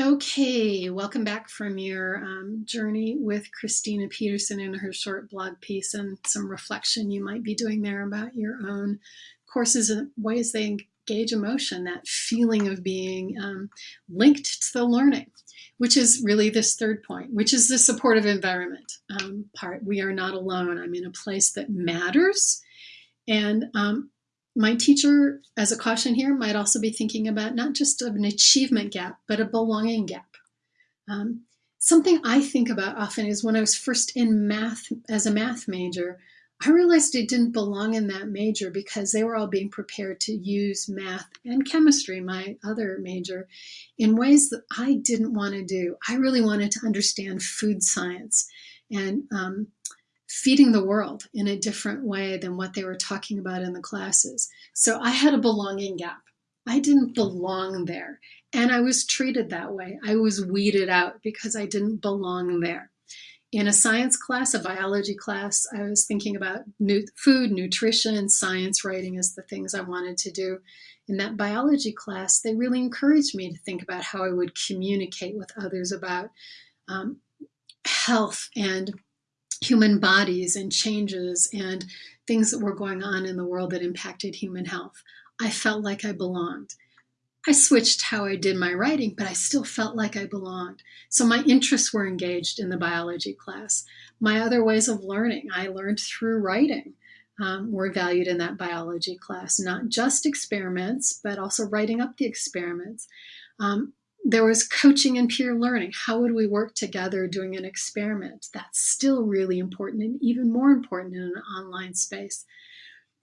Okay, welcome back from your um, journey with Christina Peterson and her short blog piece and some reflection you might be doing there about your own courses and ways they engage emotion, that feeling of being um, linked to the learning, which is really this third point, which is the supportive environment um, part. We are not alone. I'm in a place that matters. And um, my teacher, as a caution here, might also be thinking about not just an achievement gap, but a belonging gap. Um, something I think about often is when I was first in math as a math major, I realized I didn't belong in that major because they were all being prepared to use math and chemistry, my other major, in ways that I didn't want to do. I really wanted to understand food science and um, feeding the world in a different way than what they were talking about in the classes. So I had a belonging gap. I didn't belong there. And I was treated that way. I was weeded out because I didn't belong there. In a science class, a biology class, I was thinking about food, nutrition, science writing as the things I wanted to do. In that biology class, they really encouraged me to think about how I would communicate with others about um, health and human bodies and changes and things that were going on in the world that impacted human health. I felt like I belonged. I switched how I did my writing, but I still felt like I belonged. So my interests were engaged in the biology class. My other ways of learning, I learned through writing, um, were valued in that biology class. Not just experiments, but also writing up the experiments. Um, there was coaching and peer learning. How would we work together doing an experiment? That's still really important and even more important in an online space.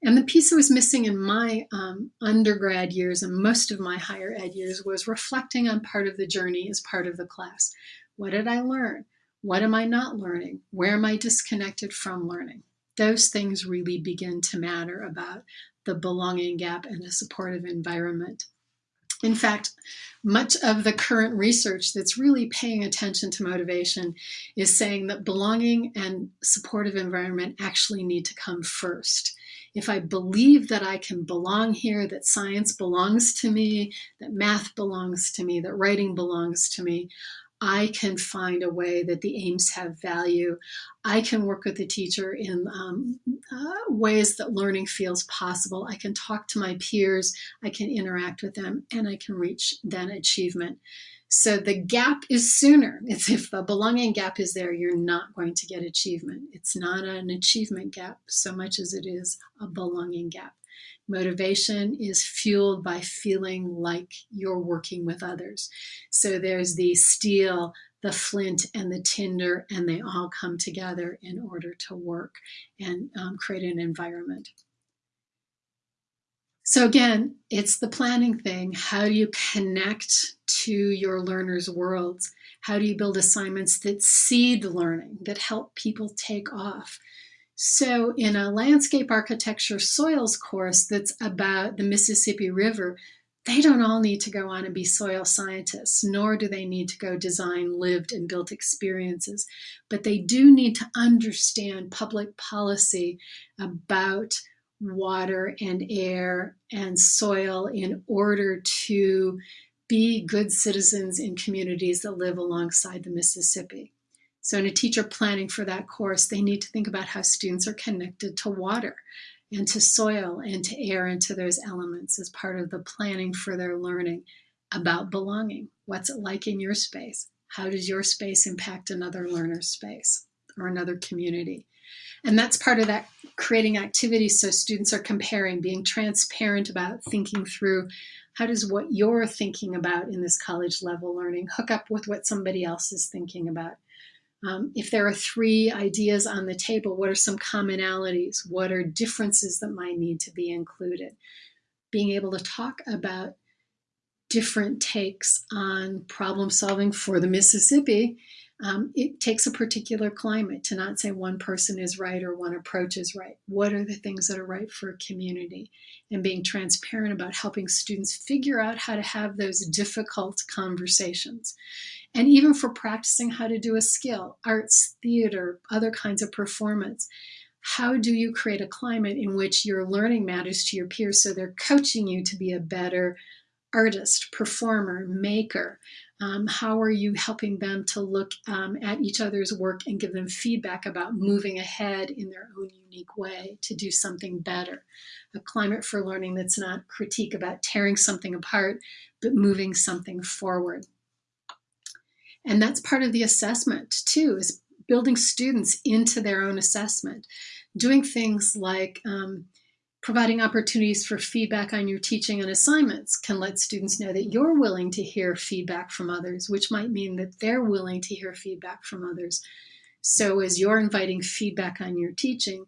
And the piece that was missing in my um, undergrad years and most of my higher ed years was reflecting on part of the journey as part of the class. What did I learn? What am I not learning? Where am I disconnected from learning? Those things really begin to matter about the belonging gap and a supportive environment. In fact, much of the current research that's really paying attention to motivation is saying that belonging and supportive environment actually need to come first. If I believe that I can belong here, that science belongs to me, that math belongs to me, that writing belongs to me, I can find a way that the aims have value. I can work with the teacher in um, uh, ways that learning feels possible. I can talk to my peers, I can interact with them, and I can reach then achievement. So the gap is sooner. It's if the belonging gap is there, you're not going to get achievement. It's not an achievement gap so much as it is a belonging gap. Motivation is fueled by feeling like you're working with others. So there's the steel, the flint, and the tinder, and they all come together in order to work and um, create an environment. So again, it's the planning thing. How do you connect to your learners' worlds? How do you build assignments that seed learning, that help people take off? So in a landscape architecture soils course that's about the Mississippi River, they don't all need to go on and be soil scientists, nor do they need to go design lived and built experiences, but they do need to understand public policy about water and air and soil in order to be good citizens in communities that live alongside the Mississippi. So in a teacher planning for that course, they need to think about how students are connected to water and to soil and to air and to those elements as part of the planning for their learning about belonging. What's it like in your space? How does your space impact another learner's space or another community? And that's part of that creating activities so students are comparing, being transparent about thinking through how does what you're thinking about in this college level learning hook up with what somebody else is thinking about? Um, if there are three ideas on the table, what are some commonalities? What are differences that might need to be included? Being able to talk about different takes on problem solving for the Mississippi, um, it takes a particular climate to not say one person is right or one approach is right. What are the things that are right for a community? And being transparent about helping students figure out how to have those difficult conversations and even for practicing how to do a skill, arts, theater, other kinds of performance. How do you create a climate in which your learning matters to your peers so they're coaching you to be a better artist, performer, maker. Um, how are you helping them to look um, at each other's work and give them feedback about moving ahead in their own unique way to do something better? A climate for learning that's not critique about tearing something apart, but moving something forward. And that's part of the assessment too, is building students into their own assessment, doing things like um, Providing opportunities for feedback on your teaching and assignments can let students know that you're willing to hear feedback from others, which might mean that they're willing to hear feedback from others. So as you're inviting feedback on your teaching,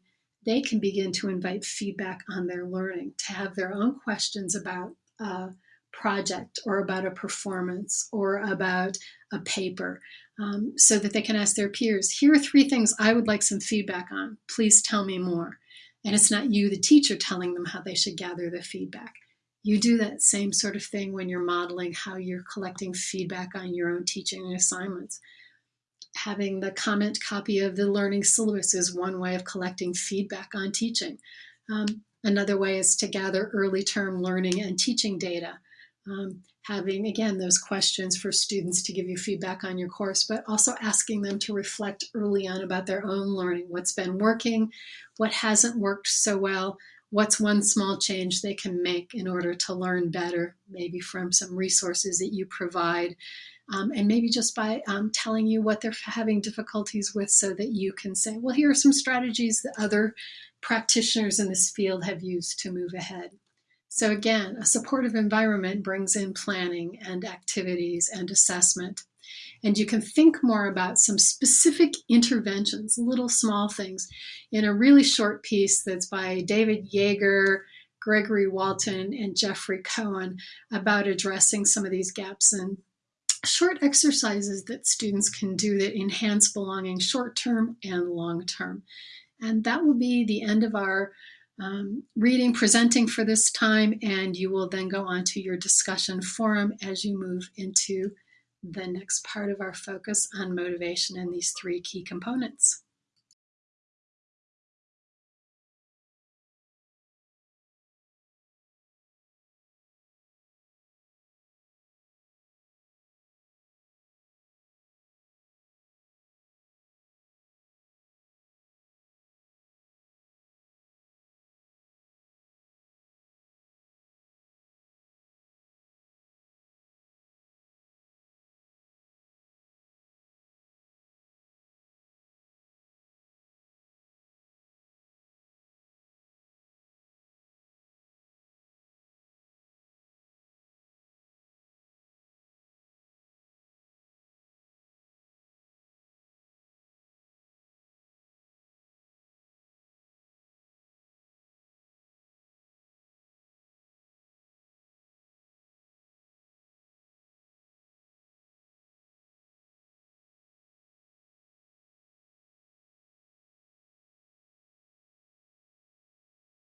they can begin to invite feedback on their learning, to have their own questions about a project or about a performance or about a paper um, so that they can ask their peers, here are three things I would like some feedback on. Please tell me more. And it's not you, the teacher, telling them how they should gather the feedback. You do that same sort of thing when you're modeling how you're collecting feedback on your own teaching and assignments. Having the comment copy of the learning syllabus is one way of collecting feedback on teaching. Um, another way is to gather early term learning and teaching data. Um, having, again, those questions for students to give you feedback on your course, but also asking them to reflect early on about their own learning, what's been working, what hasn't worked so well, what's one small change they can make in order to learn better, maybe from some resources that you provide, um, and maybe just by um, telling you what they're having difficulties with so that you can say, well, here are some strategies that other practitioners in this field have used to move ahead. So again, a supportive environment brings in planning and activities and assessment. And you can think more about some specific interventions, little small things, in a really short piece that's by David Yeager, Gregory Walton, and Geoffrey Cohen about addressing some of these gaps and short exercises that students can do that enhance belonging short term and long term. And that will be the end of our um, reading, presenting for this time, and you will then go on to your discussion forum as you move into the next part of our focus on motivation and these three key components.